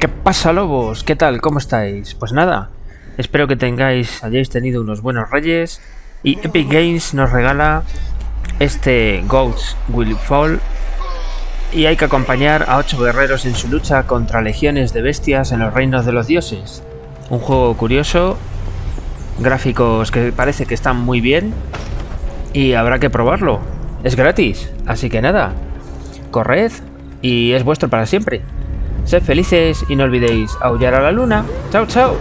¿Qué pasa lobos? ¿Qué tal? ¿Cómo estáis? Pues nada, espero que tengáis, hayáis tenido unos buenos reyes y Epic Games nos regala este Goats Will Fall y hay que acompañar a ocho guerreros en su lucha contra legiones de bestias en los reinos de los dioses. Un juego curioso, gráficos que parece que están muy bien y habrá que probarlo. Es gratis, así que nada, corred y es vuestro para siempre. Sed felices y no olvidéis aullar a la luna. ¡Chao, chao!